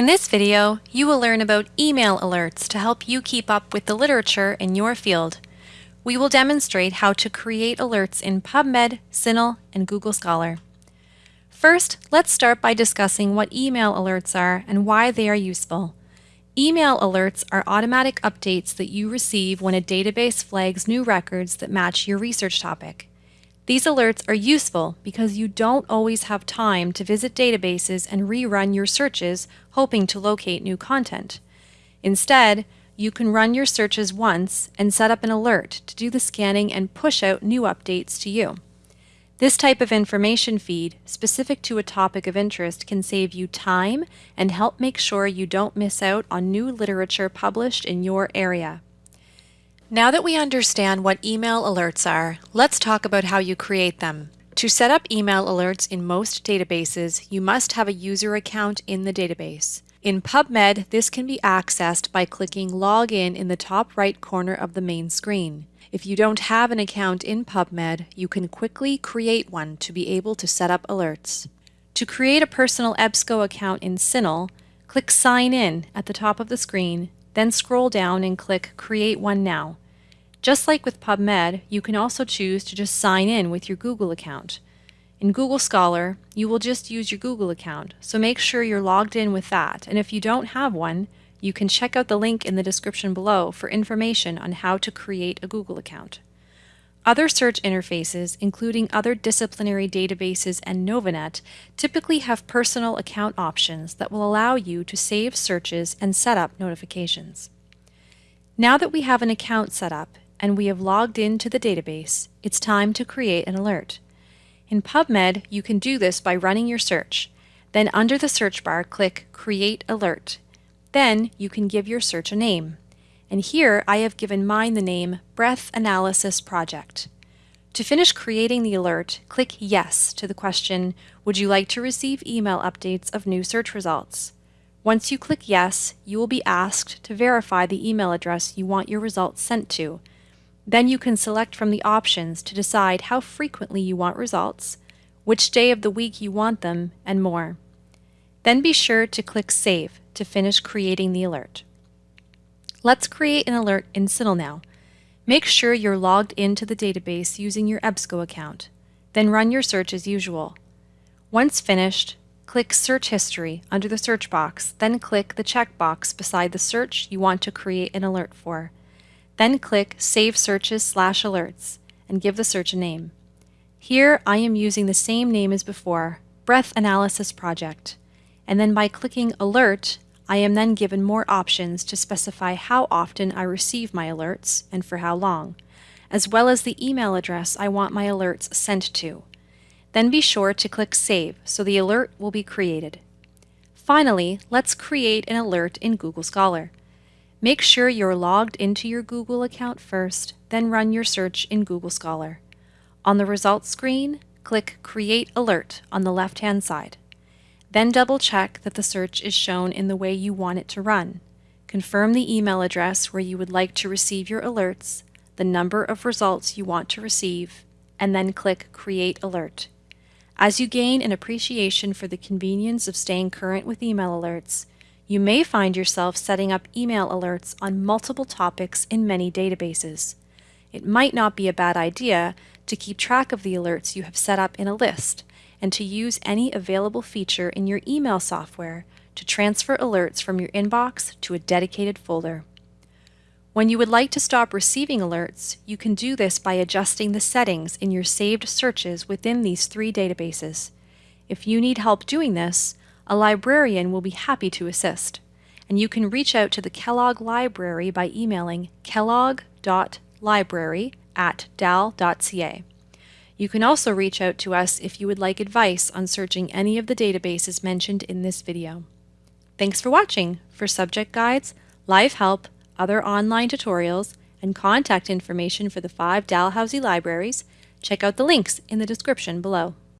In this video, you will learn about email alerts to help you keep up with the literature in your field. We will demonstrate how to create alerts in PubMed, CINAHL, and Google Scholar. First, let's start by discussing what email alerts are and why they are useful. Email alerts are automatic updates that you receive when a database flags new records that match your research topic. These alerts are useful because you don't always have time to visit databases and rerun your searches hoping to locate new content. Instead, you can run your searches once and set up an alert to do the scanning and push out new updates to you. This type of information feed, specific to a topic of interest, can save you time and help make sure you don't miss out on new literature published in your area. Now that we understand what email alerts are, let's talk about how you create them. To set up email alerts in most databases, you must have a user account in the database. In PubMed, this can be accessed by clicking Login in the top right corner of the main screen. If you don't have an account in PubMed, you can quickly create one to be able to set up alerts. To create a personal EBSCO account in CINAHL, click Sign In at the top of the screen, then scroll down and click Create One Now. Just like with PubMed, you can also choose to just sign in with your Google account. In Google Scholar, you will just use your Google account, so make sure you're logged in with that, and if you don't have one, you can check out the link in the description below for information on how to create a Google account. Other search interfaces, including other disciplinary databases and Novanet, typically have personal account options that will allow you to save searches and set up notifications. Now that we have an account set up, and we have logged into the database, it's time to create an alert. In PubMed, you can do this by running your search. Then under the search bar, click Create Alert. Then you can give your search a name. And here I have given mine the name Breath Analysis Project. To finish creating the alert, click Yes to the question, Would you like to receive email updates of new search results? Once you click Yes, you will be asked to verify the email address you want your results sent to, then you can select from the options to decide how frequently you want results, which day of the week you want them, and more. Then be sure to click Save to finish creating the alert. Let's create an alert in CINAHL now. Make sure you're logged into the database using your EBSCO account. Then run your search as usual. Once finished, click Search History under the search box, then click the checkbox beside the search you want to create an alert for. Then click Save Searches slash Alerts and give the search a name. Here I am using the same name as before, Breath Analysis Project. And then by clicking Alert, I am then given more options to specify how often I receive my alerts and for how long, as well as the email address I want my alerts sent to. Then be sure to click Save so the alert will be created. Finally, let's create an alert in Google Scholar. Make sure you're logged into your Google account first, then run your search in Google Scholar. On the results screen, click Create Alert on the left-hand side. Then double-check that the search is shown in the way you want it to run. Confirm the email address where you would like to receive your alerts, the number of results you want to receive, and then click Create Alert. As you gain an appreciation for the convenience of staying current with email alerts, you may find yourself setting up email alerts on multiple topics in many databases. It might not be a bad idea to keep track of the alerts you have set up in a list and to use any available feature in your email software to transfer alerts from your inbox to a dedicated folder. When you would like to stop receiving alerts, you can do this by adjusting the settings in your saved searches within these three databases. If you need help doing this, a librarian will be happy to assist, and you can reach out to the Kellogg Library by emailing kellogg.library at dal.ca. You can also reach out to us if you would like advice on searching any of the databases mentioned in this video. Thanks for watching! For subject guides, live help, other online tutorials, and contact information for the five Dalhousie libraries, check out the links in the description below.